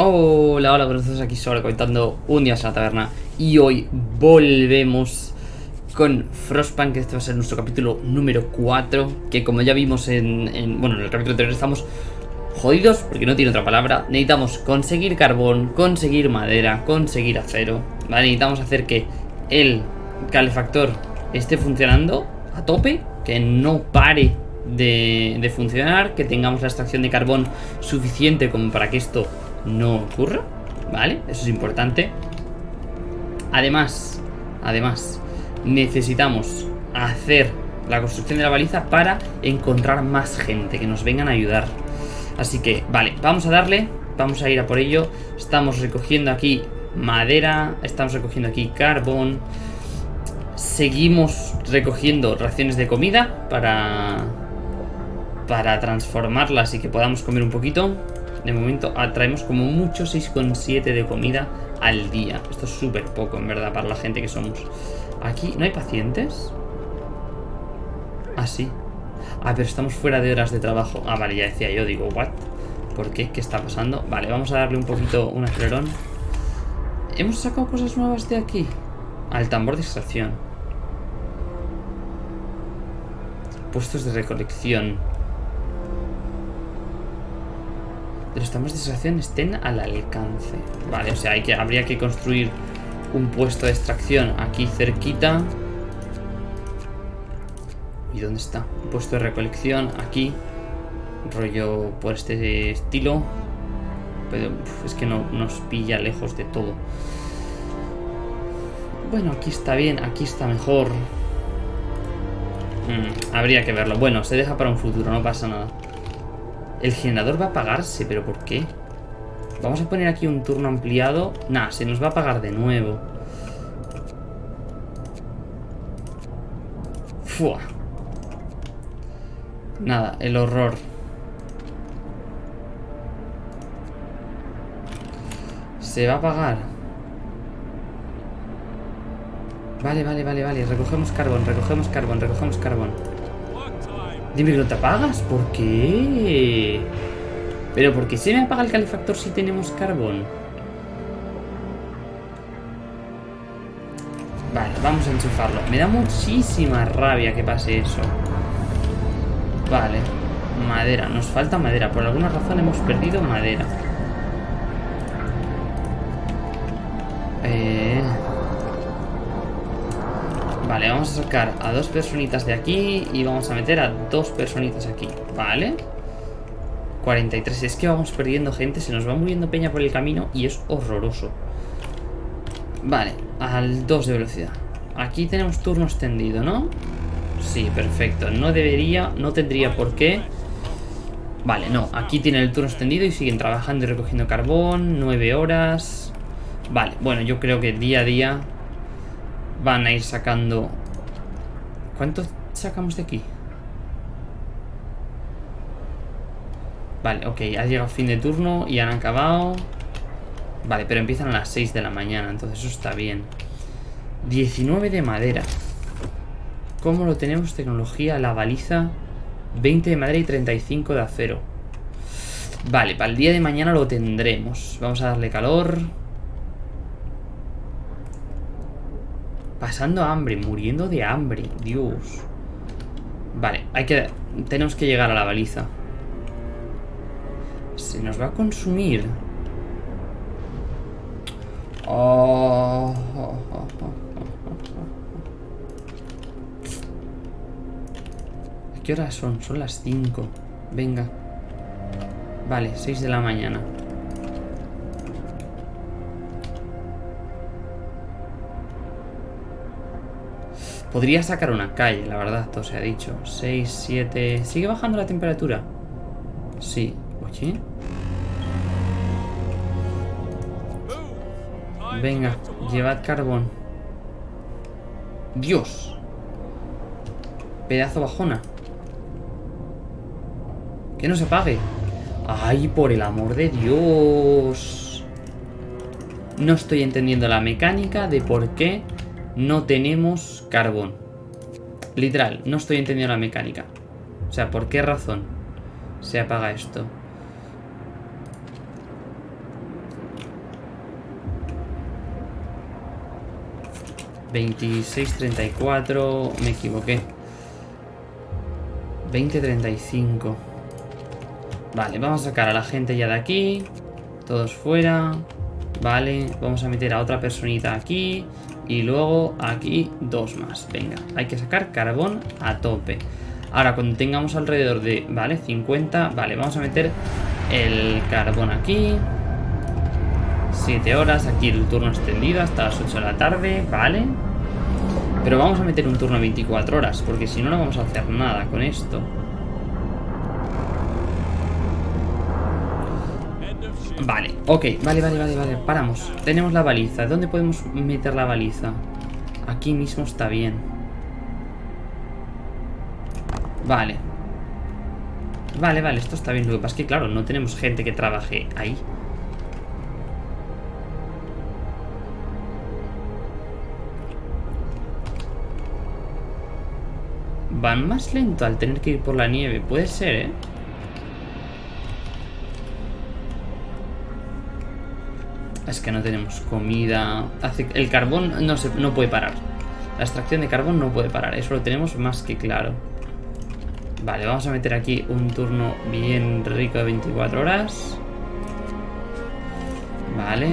Hola, hola, buenos días, aquí sobre comentando un día en la taberna Y hoy volvemos con Frostpunk, este va a ser nuestro capítulo número 4 Que como ya vimos en, en- bueno, en el capítulo anterior estamos jodidos, porque no tiene otra palabra Necesitamos conseguir carbón, conseguir madera, conseguir acero. Necesitamos hacer que el calefactor esté funcionando a tope Que no pare de funcionar Que tengamos la extracción de carbón suficiente como para que esto no ocurra ¿Vale? Eso es importante Además, además, necesitamos hacer la construcción de la baliza para encontrar más gente que nos vengan a ayudar. Así que, vale, vamos a darle, vamos a ir a por ello. Estamos recogiendo aquí madera, estamos recogiendo aquí carbón. Seguimos recogiendo raciones de comida para para transformarlas y que podamos comer un poquito. De momento atraemos como mucho 6,7 de comida al día. Esto es súper poco, en verdad, para la gente que somos. Aquí, ¿no hay pacientes? Ah, sí. Ah, pero estamos fuera de horas de trabajo. Ah, vale, ya decía yo, digo, ¿what? ¿Por qué? ¿Qué está pasando? Vale, vamos a darle un poquito un acelerón. ¿Hemos sacado cosas nuevas de aquí? Al tambor de extracción. Puestos de recolección. De los tambores de extracción estén al alcance. Vale, o sea, habría que construir un puesto de extracción aquí cerquita. ¿Y dónde está? Un puesto de recolección aquí. Rollo por este estilo. Pero es que no nos pilla lejos de todo. Bueno, aquí está bien, aquí está mejor. Mm, habría que verlo. Bueno, se deja para un futuro, no pasa nada. El generador va a apagarse, ¿pero por qué? Vamos a poner aquí un turno ampliado. Nah, se nos va a apagar de nuevo. Fua. Nada, el horror. Se va a apagar. Vale, vale, vale, vale. Recogemos carbón, recogemos carbón, recogemos carbón. Dime que no te apagas, ¿por qué? Pero ¿por qué se me apaga el calefactor si tenemos carbón? Vale, vamos a enchufarlo. Me da muchísima rabia que pase eso. Vale. Madera. Nos falta madera. Por alguna razón hemos perdido madera. Eh... Vale, vamos a sacar a dos personitas de aquí y vamos a meter a dos personitas aquí, ¿vale? 43, es que vamos perdiendo gente, se nos va muriendo peña por el camino y es horroroso. Vale, al 2 de velocidad. Aquí tenemos turno extendido, ¿no? Sí, perfecto. No debería, no tendría por qué. Vale, no, aquí tienen el turno extendido y siguen trabajando y recogiendo carbón, 9 horas. Vale, bueno, yo creo que día a día van a ir sacando... ¿Cuánto sacamos de aquí? Vale, ok, ha llegado fin de turno y han acabado... Vale, pero empiezan a las 6 de la mañana, entonces eso está bien. 19 de madera. ¿Cómo lo tenemos? Tecnología, la baliza... 20 de madera y 35 de acero. Vale, para el día de mañana lo tendremos. Vamos a darle calor... Pasando hambre, muriendo de hambre, Dios. Vale, hay que... Tenemos que llegar a la baliza. Se nos va a consumir. ¿A qué horas son? Son las 5. Venga. Vale, 6 de la mañana. Podría sacar una calle, la verdad, todo se ha dicho. 6, 7... ¿Sigue bajando la temperatura? Sí. Oye. Venga, llevad carbón. Dios. Pedazo bajona. Que no se apague. Ay, por el amor de Dios. No estoy entendiendo la mecánica de por qué no tenemos carbón. Literal, no estoy entendiendo la mecánica. O sea, ¿por qué razón se apaga esto? ...26.34... ...me equivoqué... ...20.35... Vale, vamos a sacar a la gente ya de aquí... ...todos fuera... Vale, vamos a meter a otra personita aquí... Y luego aquí dos más. Venga, hay que sacar carbón a tope. Ahora, cuando tengamos alrededor de, vale, 50, vale, vamos a meter el carbón aquí. 7 horas, aquí el turno extendido hasta las 8 de la tarde, vale. Pero vamos a meter un turno de 24 horas, porque si no, no vamos a hacer nada con esto. Vale, ok, vale, vale, vale, vale, paramos. Tenemos la baliza. ¿Dónde podemos meter la baliza? Aquí mismo está bien. Vale. Vale, vale, esto está bien. Lo que pasa es que, claro, no tenemos gente que trabaje ahí. Van más lento al tener que ir por la nieve. Puede ser, ¿eh? Es que no tenemos comida. El carbón no, se, no puede parar. La extracción de carbón no puede parar. Eso lo tenemos más que claro. Vale, vamos a meter aquí un turno bien rico de 24 horas. Vale.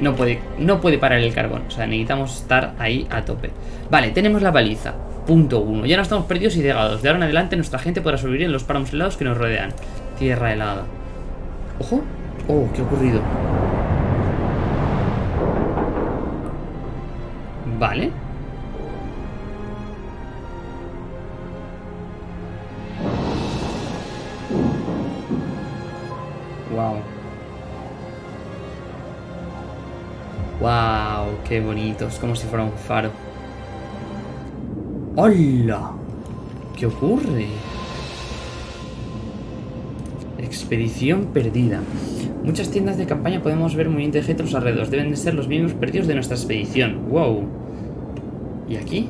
No puede, no puede parar el carbón. O sea, necesitamos estar ahí a tope. Vale, tenemos la baliza. Punto 1. Ya no estamos perdidos y cegados. De ahora en adelante nuestra gente podrá sobrevivir en los páramos helados que nos rodean. Tierra helada. Ojo. Oh, ¿qué ocurrido? Vale. Wow. Wow, qué bonito. Es como si fuera un faro. ¡Hola! ¿Qué ocurre? Expedición perdida. Muchas tiendas de campaña podemos ver movimiento de gente a los alrededores. Deben de ser los mismos perdidos de nuestra expedición. ¡Wow! ¿Y aquí?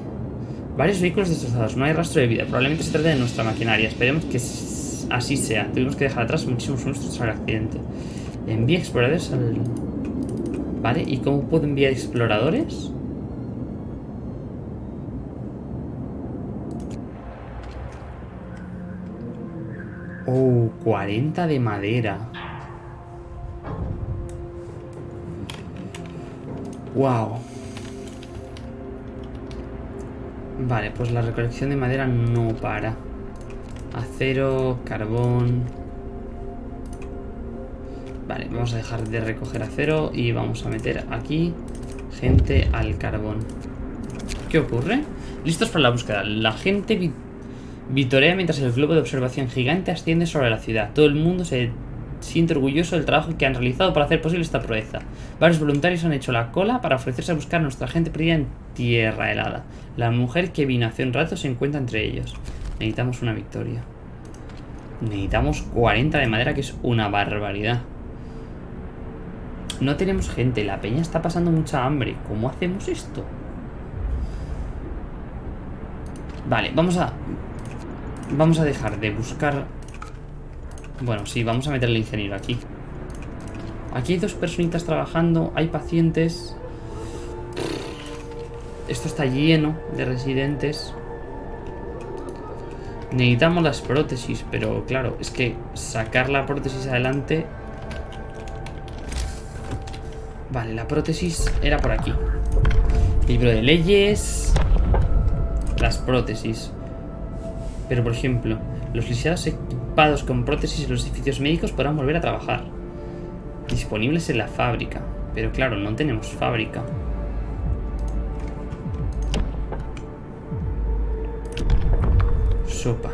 Varios vehículos destrozados. No hay rastro de vida. Probablemente se trate de nuestra maquinaria. Esperemos que así sea. Tuvimos que dejar atrás muchísimos monstruos al accidente. Envía exploradores al... Vale, ¿y cómo puedo enviar exploradores? Oh, 40 de madera. Wow. Vale, pues la recolección de madera no para. Acero, carbón... Vale, vamos a dejar de recoger acero y vamos a meter aquí gente al carbón. ¿Qué ocurre? Listos para la búsqueda. La gente vitorea mientras el globo de observación gigante asciende sobre la ciudad. Todo el mundo se siente orgulloso del trabajo que han realizado para hacer posible esta proeza. Varios voluntarios han hecho la cola para ofrecerse a buscar a nuestra gente perdida en tierra helada. La mujer que vino hace un rato se encuentra entre ellos. Necesitamos una victoria. Necesitamos 40 de madera, que es una barbaridad. No tenemos gente, la peña está pasando mucha hambre. ¿Cómo hacemos esto? Vale, vamos a... Vamos a dejar de buscar bueno, sí, vamos a meter el ingeniero aquí. Aquí hay dos personitas trabajando, hay pacientes. Esto está lleno de residentes. Necesitamos las prótesis, pero claro, es que sacar la prótesis adelante... Vale, la prótesis era por aquí. Libro de leyes... Las prótesis. Pero, por ejemplo, los lisiados equipados con prótesis en los edificios médicos podrán volver a trabajar. Disponibles en la fábrica. Pero claro, no tenemos fábrica. Sopa.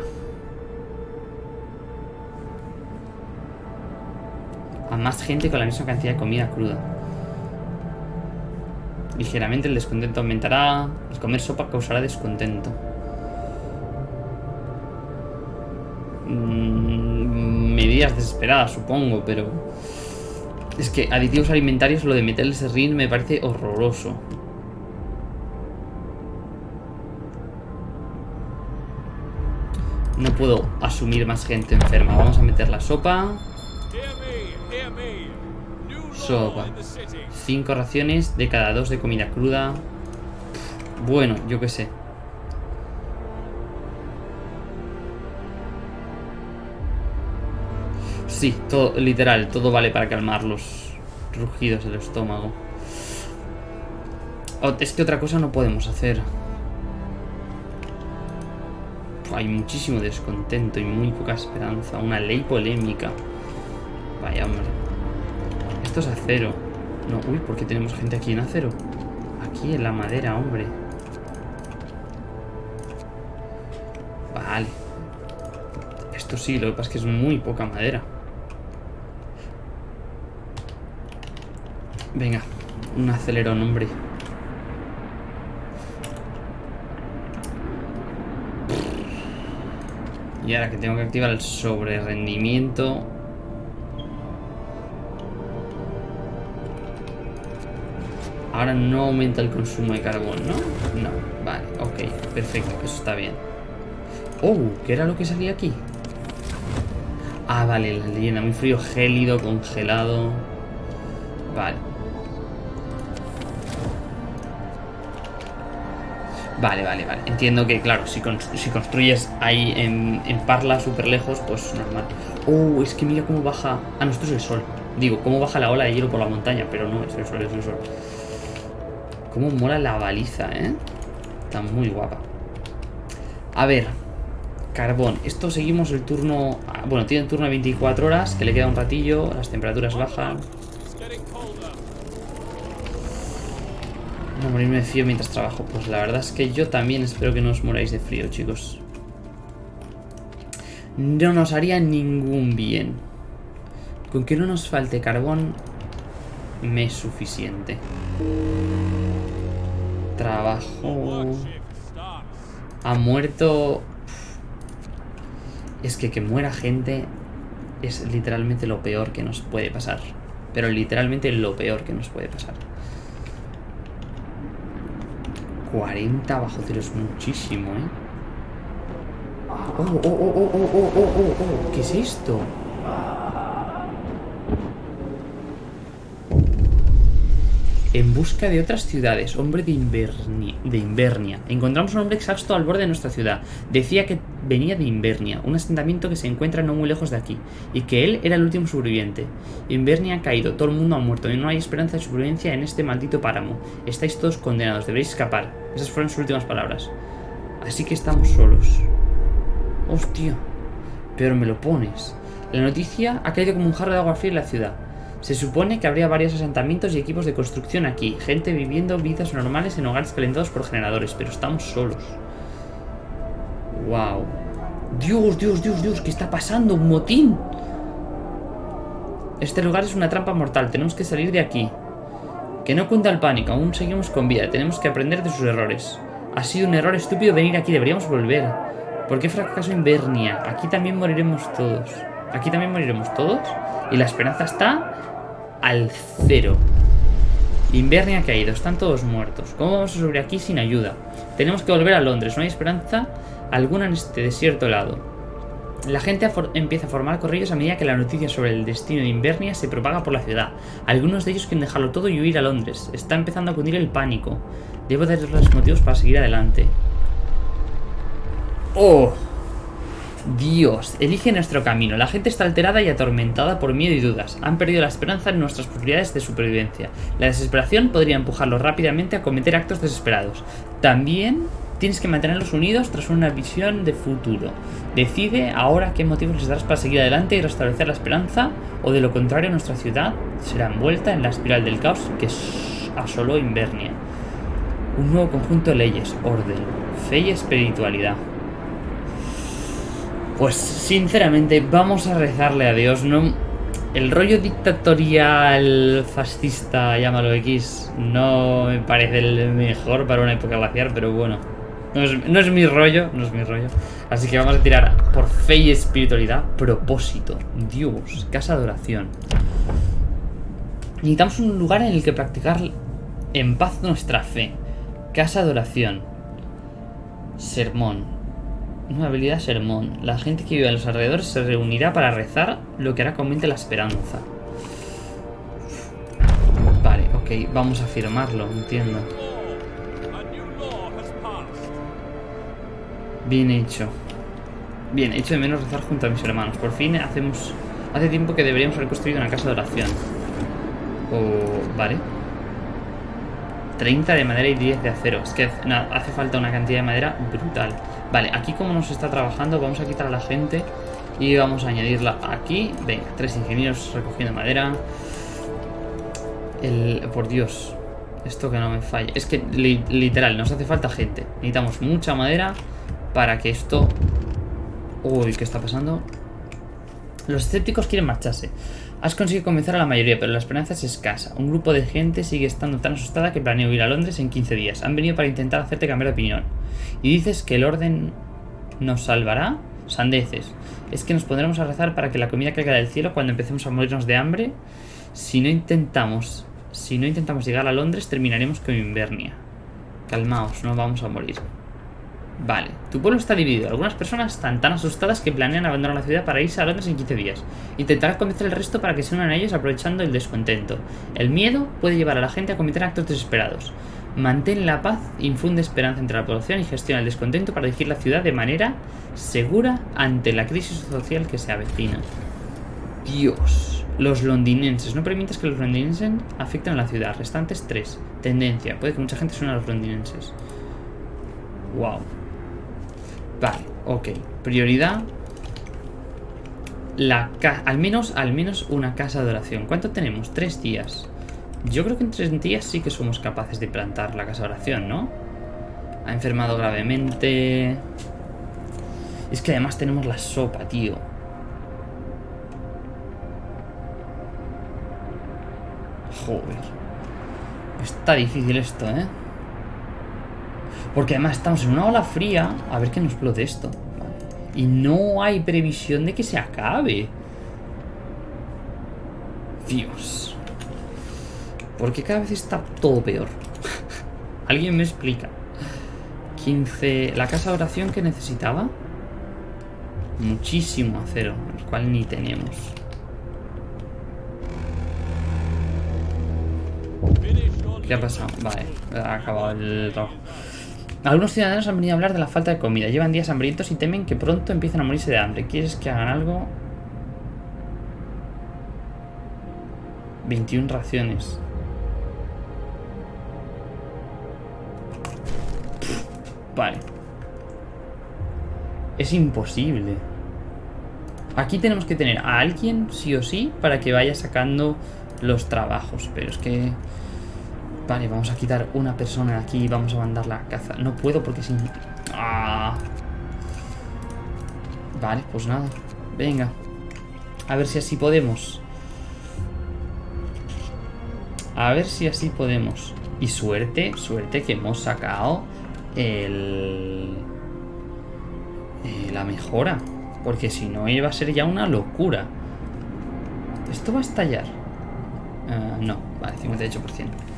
A más gente con la misma cantidad de comida cruda. Ligeramente el descontento aumentará. El comer sopa causará descontento. Mm, medidas desesperadas, supongo, pero... Es que aditivos alimentarios, lo de meterles rin me parece horroroso. No puedo asumir más gente enferma. Vamos a meter la sopa. sopa. Cinco raciones de cada dos de comida cruda. Bueno, yo qué sé. Sí, todo, literal, todo vale para calmar los rugidos del estómago. es que otra cosa no podemos hacer. Hay muchísimo descontento y muy poca esperanza. Una ley polémica. Vaya, hombre. Esto es acero. No, uy, ¿por qué tenemos gente aquí en acero? Aquí en la madera, hombre. Vale. Esto sí, lo que pasa es que es muy poca madera. Venga, un acelerón, hombre. Y ahora que tengo que activar el sobre rendimiento. Ahora no aumenta el consumo de carbón, ¿no? No, vale, ok, perfecto, eso está bien. Oh, ¿qué era lo que salía aquí? Ah, vale, la leyenda, muy frío, gélido, congelado. Vale. Vale, vale, vale. Entiendo que, claro, si, construyes ahí en, Parla súper lejos, pues normal. Oh, es que mira cómo baja... Ah, no, esto es el sol. Digo, cómo baja la ola de hielo por la montaña, pero no, es el sol, es el sol. Cómo mola la baliza, ¿eh? Está muy guapa. A ver, carbón. Esto seguimos el turno... Ah, bueno, tiene un turno de 24 horas, que le queda un ratillo, las temperaturas bajan. No morirme de frío mientras trabajo. Pues la verdad es que yo también espero que no os moráis de frío, chicos. No nos haría ningún bien. Con que no nos falte carbón, me es suficiente. Trabajo... Ha muerto... Es que que muera gente es literalmente lo peor que nos puede pasar. Pero literalmente lo peor que nos puede pasar. 40 bajo cero es muchísimo, ¿eh? Oh, oh, oh, oh, oh, oh, oh, oh, oh. ¿Qué es esto? En busca de otras ciudades, hombre de, de Invernia. Encontramos un hombre exhausto al borde de nuestra ciudad. Decía que venía de Invernia, un asentamiento que se encuentra no muy lejos de aquí, y que él era el último sobreviviente. Invernia ha caído, todo el mundo ha muerto, y no hay esperanza de supervivencia en este maldito páramo. Estáis todos condenados, debéis escapar. Esas fueron sus últimas palabras. Así que estamos solos. Hostia, pero me lo pones. La noticia ha caído como un jarro de agua fría en la ciudad. Se supone que habría varios asentamientos y equipos de construcción aquí, gente viviendo vidas normales en hogares calentados por generadores, pero estamos solos. Wow. Dios, Dios, Dios, Dios, ¿qué está pasando? ¡Un motín! Este lugar es una trampa mortal, tenemos que salir de aquí. Que no cuenta el pánico, aún seguimos con vida, tenemos que aprender de sus errores. Ha sido un error estúpido venir aquí, deberíamos volver. ¿Por qué fracasó Invernia? Aquí también moriremos todos. Aquí también moriremos todos. Y la esperanza está al cero. Invernia ha caído, están todos muertos. ¿Cómo vamos a subir aquí sin ayuda? Tenemos que volver a Londres, no hay esperanza alguna en este desierto helado. La gente empieza a formar corrillos a medida que la noticia sobre el destino de Invernia se propaga por la ciudad. Algunos de ellos quieren dejarlo todo y huir a Londres. Está empezando a cundir el pánico. Debo darles motivos para seguir adelante. ¡Oh! Dios, elige nuestro camino. La gente está alterada y atormentada por miedo y dudas. Han perdido la esperanza en nuestras posibilidades de supervivencia. La desesperación podría empujarlos rápidamente a cometer actos desesperados. También tienes que mantenerlos unidos tras una visión de futuro. Decide ahora qué motivos les darás para seguir adelante y restablecer la esperanza, o de lo contrario nuestra ciudad será envuelta en la espiral del caos que asoló Invernia. Un nuevo conjunto de leyes, orden, fe y espiritualidad. Pues sinceramente vamos a rezarle a Dios, no... El rollo dictatorial, fascista, llámalo X, no me parece el mejor para una época glaciar, pero bueno, no es, mi rollo, no es mi rollo. Así que vamos a tirar por fe y espiritualidad, propósito, Dios, casa de oración. Necesitamos un lugar en el que practicar en paz nuestra fe. Casa de oración. Sermón. Una habilidad sermón. La gente que vive en los alrededores se reunirá para rezar, lo que hará que aumente la esperanza. Ok, vamos a firmarlo, entiendo. Bien hecho. Bien, hecho de menos rezar junto a mis hermanos. Por fin hacemos... Hace tiempo que deberíamos haber construido una casa de oración. O... Vale. 30 de madera y 10 de acero. Es que hace falta una cantidad de madera brutal. Vale, aquí como nos está trabajando, vamos a quitar a la gente y vamos a añadirla aquí. Venga, tres ingenieros recogiendo madera. El... Por Dios. Esto que no me falle. Es que literal, nos hace falta gente. Necesitamos mucha madera para que esto... Uy, ¿qué está pasando? Los escépticos quieren marcharse. Has conseguido convencer a la mayoría, pero la esperanza es escasa. Un grupo de gente sigue estando tan asustada que planeo ir a Londres en 15 días. Han venido para intentar hacerte cambiar de opinión. Y dices que el orden nos salvará. Sandeces. Es que nos pondremos a rezar para que la comida caiga del cielo cuando empecemos a morirnos de hambre. Si no intentamos, si no intentamos llegar a Londres, terminaremos con Invernia. Calmaos, no vamos a morir. Vale, tu pueblo está dividido. Algunas personas están tan asustadas que planean abandonar la ciudad para irse a Londres en 15 días. Intentarás convencer al resto para que se unan a ellos aprovechando el descontento. El miedo puede llevar a la gente a cometer actos desesperados. Mantén la paz, infunde esperanza entre la población y gestiona el descontento para dirigir la ciudad de manera segura ante la crisis social que se avecina. Dios. Los londinenses. No permitas que los londinenses afecten a la ciudad. Restantes 3. Tendencia. Puede que mucha gente suene a los londinenses. Wow. Vale, ok. Prioridad. La al menos, al menos una casa de oración. ¿Cuánto tenemos? Tres días. Yo creo que en tres días sí que somos capaces de plantar la casa de oración, ¿no? Ha enfermado gravemente. Es que además tenemos la sopa, tío. Joder. Está difícil esto, ¿eh? Porque además estamos en una ola fría. A ver qué nos explote esto. Y no hay previsión de que se acabe. Dios. Porque cada vez está todo peor. ¿Alguien me explica? 15... ¿La casa de oración que necesitaba? Muchísimo acero, el cual ni tenemos. ¿Qué ha pasado? Vale, ha acabado el trabajo. Algunos ciudadanos han venido a hablar de la falta de comida. Llevan días hambrientos y temen que pronto empiecen a morirse de hambre. ¿Quieres que hagan algo? 21 raciones. Vale. Es imposible. Aquí tenemos que tener a alguien, sí o sí, para que vaya sacando los trabajos. Pero es que... Vale, vamos a quitar una persona de aquí y vamos a mandarla a caza. No puedo porque sin... Ah. Vale, pues nada. Venga. A ver si así podemos. A ver si así podemos. Y suerte, suerte que hemos sacado el... Eh, la mejora. Porque si no iba a ser ya una locura. ¿Esto va a estallar? Uh, no, vale, 58%.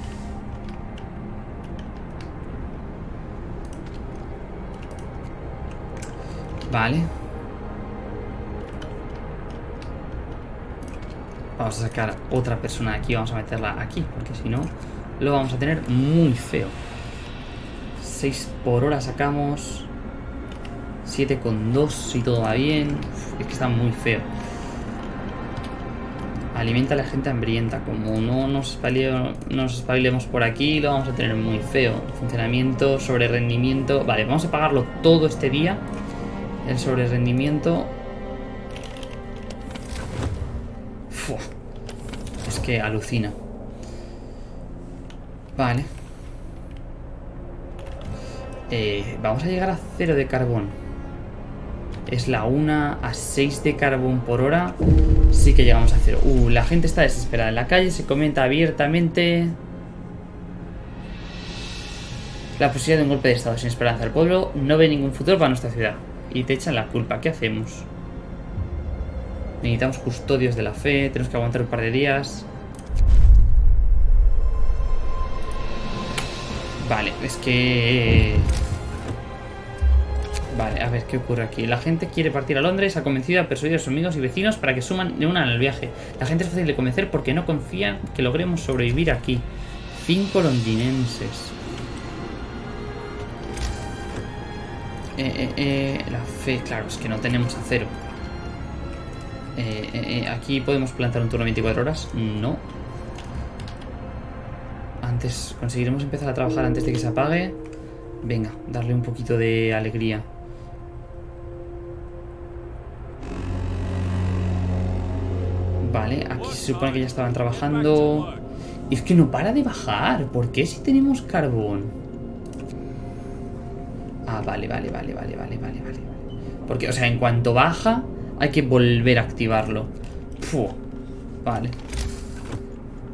Vale. Vamos a sacar otra persona aquí. Vamos a meterla aquí. Porque si no, lo vamos a tener muy feo. 6 por hora sacamos. 7 con 2 si todo va bien. es que está muy feo. Alimenta a la gente hambrienta. Como no nos, nos espabilemos por aquí, lo vamos a tener muy feo. Funcionamiento, sobre rendimiento. Vale, vamos a pagarlo todo este día. El sobre rendimiento... Es que alucina. Vale. Eh, vamos a llegar a cero de carbón. Es la 1 a 6 de carbón por hora. Sí que llegamos a cero. Uh, la gente está desesperada en la calle. Se comenta abiertamente. La posibilidad de un golpe de estado sin esperanza. El pueblo no ve ningún futuro para nuestra ciudad y te echan la culpa. ¿Qué hacemos? Necesitamos custodios de la fe, tenemos que aguantar un par de días. Vale, es que... Vale, a ver, ¿qué ocurre aquí? La gente quiere partir a Londres, ha convencido a persuadir a sus amigos y vecinos para que suman de una al viaje. La gente es fácil de convencer porque no confía que logremos sobrevivir aquí. Cinco londinenses. Eh, eh, eh, la fe, claro, es que no tenemos acero. Eh, aquí podemos plantar un turno 24 horas. No. Antes, conseguiremos empezar a trabajar antes de que se apague. Venga, darle un poquito de alegría. Vale, aquí se supone que ya estaban trabajando. Y es que no para de bajar. ¿Por qué si tenemos carbón? Ah, vale, vale, vale, vale, vale, vale, vale. Porque, o sea, en cuanto baja, hay que volver a activarlo. Puh, vale.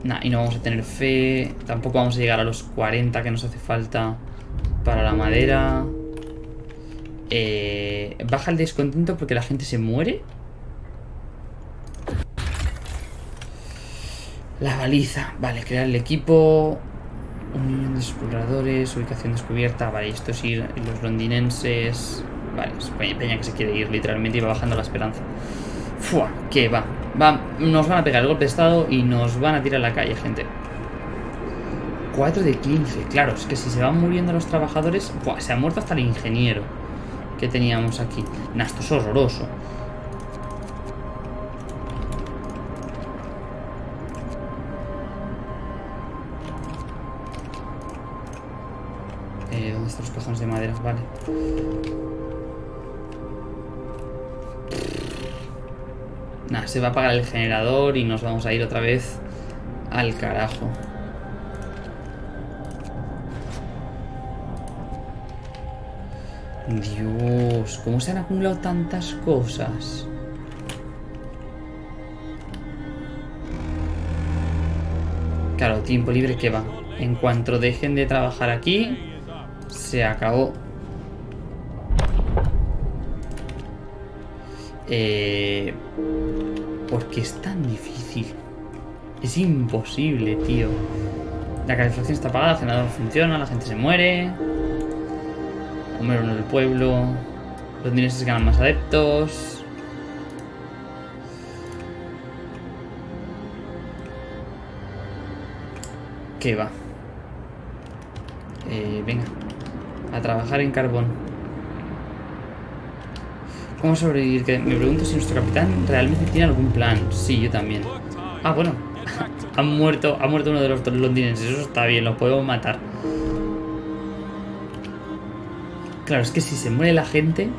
Nah, y no vamos a tener fe. Tampoco vamos a llegar a los 40 que nos hace falta para la madera. Eh, baja el descontento porque la gente se muere. La baliza. Vale, crear el equipo. Unión de exploradores, ubicación descubierta. Vale, esto es ir los londinenses. Vale, es Peña que se quiere ir literalmente y va bajando la esperanza. Fua, que va. va. Nos van a pegar el golpe de estado y nos van a tirar a la calle, gente. 4 de 15. Claro, es que si se van muriendo los trabajadores... Buah, se ha muerto hasta el ingeniero que teníamos aquí. Nah, esto es horroroso. Eh, ¿Dónde están los cajones de madera? Vale. Nah, se va a apagar el generador y nos vamos a ir otra vez al carajo. Dios, ¿cómo se han acumulado tantas cosas? Claro, tiempo libre que va. En cuanto dejen de trabajar aquí, se acabó. Eh, ¿Por qué es tan difícil? Es imposible, tío. La calefacción está apagada, el generador funciona, la gente se muere. Número uno del pueblo. Los dineses ganan más adeptos. ¿Qué va? Eh, venga. A trabajar en carbón. ¿Cómo sobrevivir? Me pregunto si nuestro capitán realmente tiene algún plan. Sí, yo también. Ah, bueno. ha muerto, ha muerto uno de los londinenses. Eso está bien, lo podemos matar. Claro, es que si se muere la gente...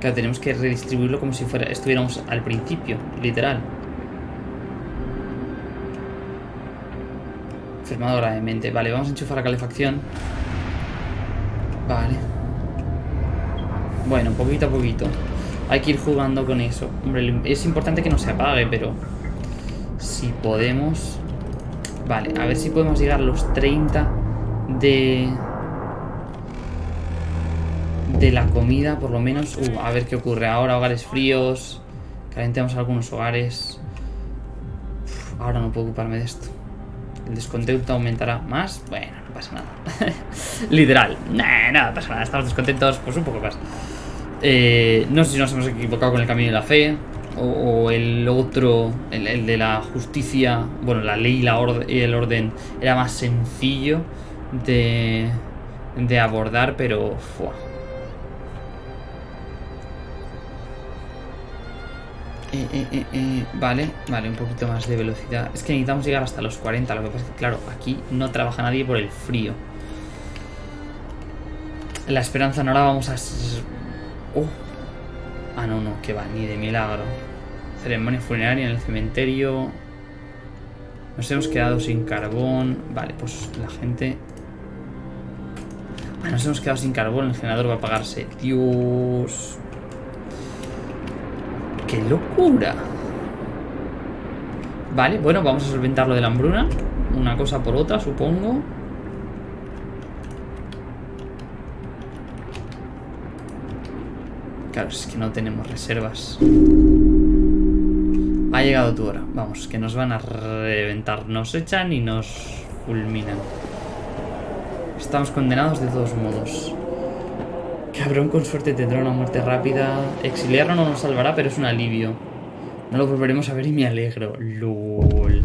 Claro, tenemos que redistribuirlo como si fuera estuviéramos al principio, literal. Enfermado gravemente. Vale, vamos a enchufar la calefacción. Vale. Bueno, poquito a poquito. Hay que ir jugando con eso. Hombre, es importante que no se apague, pero... Si podemos... Vale, a ver si podemos llegar a los 30 de... De la comida, por lo menos. Uh, a ver qué ocurre ahora. Hogares fríos. Calentemos algunos hogares. Ahora no puedo ocuparme de esto. El descontento aumentará más. Bueno, no pasa nada. Literal. No pasa nada. Estamos descontentos. Pues un poco más. Eh, no sé si nos hemos equivocado con el camino de la fe. O, el otro, el, de la justicia. Bueno, la ley y, el orden era más sencillo de, de abordar, pero. Fua. Eh, eh, eh, vale, vale, un poquito más de velocidad. Es que necesitamos llegar hasta los 40. Lo que pasa es que, claro, aquí no trabaja nadie por el frío. La esperanza no la vamos a... Oh. Ah, no, no, que va, ni de milagro. Ceremonia funeraria en el cementerio. Nos hemos quedado sin carbón. Vale, pues la gente... Ah, nos hemos quedado sin carbón. El generador va a apagarse. Dios... ¡Qué locura! Vale, bueno, vamos a solventar lo de la hambruna. Una cosa por otra, supongo. Claro, es que no tenemos reservas. Ha llegado tu hora. Vamos, que nos van a reventar. Nos echan y nos fulminan. Estamos condenados de todos modos. Cabrón, con suerte tendrá una muerte rápida. Exiliarlo no nos salvará, pero es un alivio. No lo volveremos a ver y me alegro. LOL.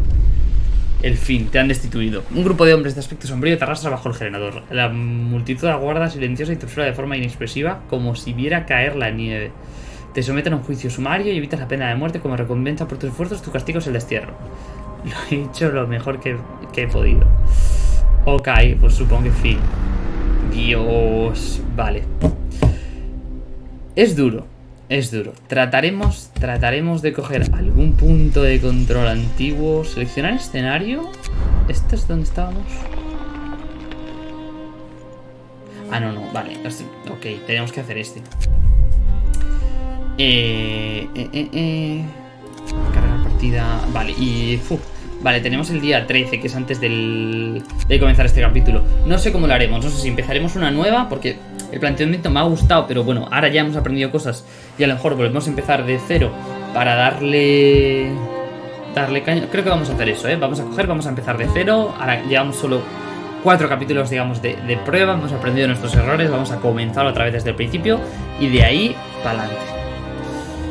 El fin, te han destituido. Un grupo de hombres de aspecto sombrío te arrastra bajo el generador. La multitud aguarda silenciosa y observa de forma inexpresiva, como si viera caer la nieve. Te someten a un juicio sumario y evitas la pena de muerte como recompensa por tus esfuerzos. Tu castigo es el destierro. Lo he hecho lo mejor que, que he podido. Ok, pues supongo que fin. Dios. Vale. Es duro. Es duro. Trataremos, trataremos de coger algún punto de control antiguo. Seleccionar escenario. ¿Este es donde estábamos? Ah, no, no. Vale. Ok, tenemos que hacer este. Eh, eh, eh, eh. Cargar partida. Vale, y... Vale, tenemos el día 13, que es antes del, de comenzar este capítulo. No sé cómo lo haremos, no sé si empezaremos una nueva, porque el planteamiento me ha gustado, pero bueno, ahora ya hemos aprendido cosas y a lo mejor volvemos a empezar de cero para darle... Darle caña. Creo que vamos a hacer eso, ¿eh? Vamos a coger, vamos a empezar de cero. Ahora llevamos solo cuatro capítulos, digamos, de, de prueba. Hemos aprendido nuestros errores, vamos a comenzar otra vez desde el principio y de ahí para adelante.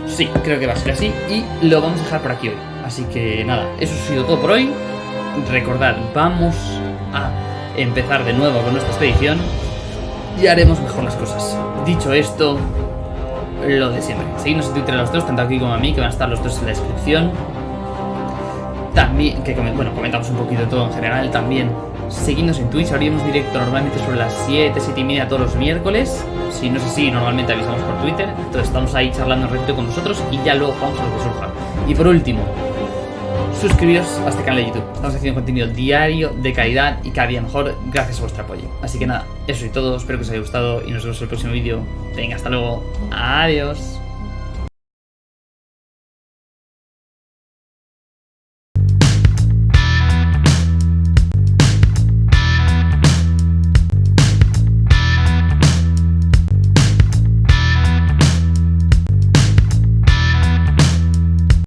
Sí, creo que va a ser así y lo vamos a dejar por aquí hoy. Así que nada, eso ha sido todo por hoy. Recordad, vamos a empezar de nuevo con nuestra expedición y haremos mejor las cosas. Dicho esto, lo de siempre. Seguidnos en Twitter a los dos, tanto aquí como a mí, que van a estar los dos en la descripción. También, que bueno, comentamos un poquito todo en general. También seguidnos en Twitch, abrimos directo normalmente sobre las 7, 7 y media todos los miércoles. Si no es así, normalmente avisamos por Twitter. Entonces estamos ahí charlando un ratito con nosotros y ya luego jugamos a lo que surja. Y por último, suscribiros a este canal de YouTube. Estamos haciendo contenido diario, de calidad y cada día mejor gracias a vuestro apoyo. Así que nada, eso y todo, espero que os haya gustado y nos vemos en el próximo vídeo. Venga, hasta luego. Adiós.